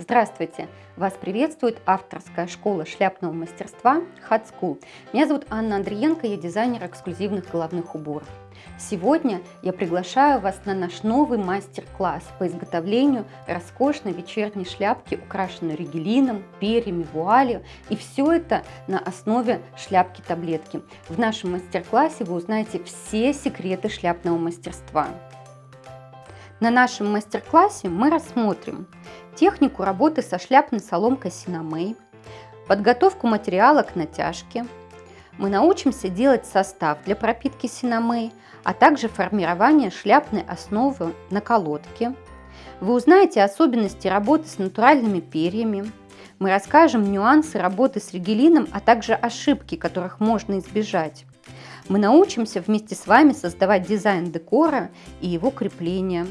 Здравствуйте! Вас приветствует авторская школа шляпного мастерства Hot School. Меня зовут Анна Андриенко, я дизайнер эксклюзивных головных уборов. Сегодня я приглашаю вас на наш новый мастер-класс по изготовлению роскошной вечерней шляпки, украшенной ригелином, перьями, вуалью. И все это на основе шляпки-таблетки. В нашем мастер-классе вы узнаете все секреты шляпного мастерства. На нашем мастер-классе мы рассмотрим технику работы со шляпной соломкой Синамей, подготовку материала к натяжке. Мы научимся делать состав для пропитки Синамей, а также формирование шляпной основы на колодке. Вы узнаете особенности работы с натуральными перьями. Мы расскажем нюансы работы с ригелином, а также ошибки, которых можно избежать. Мы научимся вместе с вами создавать дизайн декора и его крепления.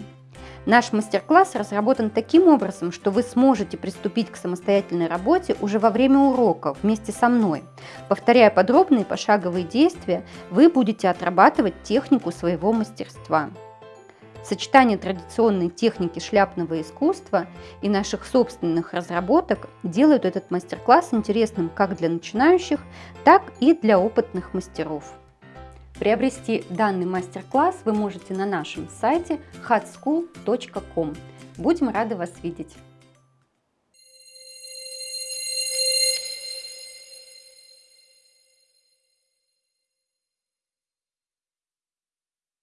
Наш мастер-класс разработан таким образом, что вы сможете приступить к самостоятельной работе уже во время урока вместе со мной. Повторяя подробные пошаговые действия, вы будете отрабатывать технику своего мастерства. Сочетание традиционной техники шляпного искусства и наших собственных разработок делают этот мастер-класс интересным как для начинающих, так и для опытных мастеров. Приобрести данный мастер-класс вы можете на нашем сайте hotschool.com. Будем рады вас видеть!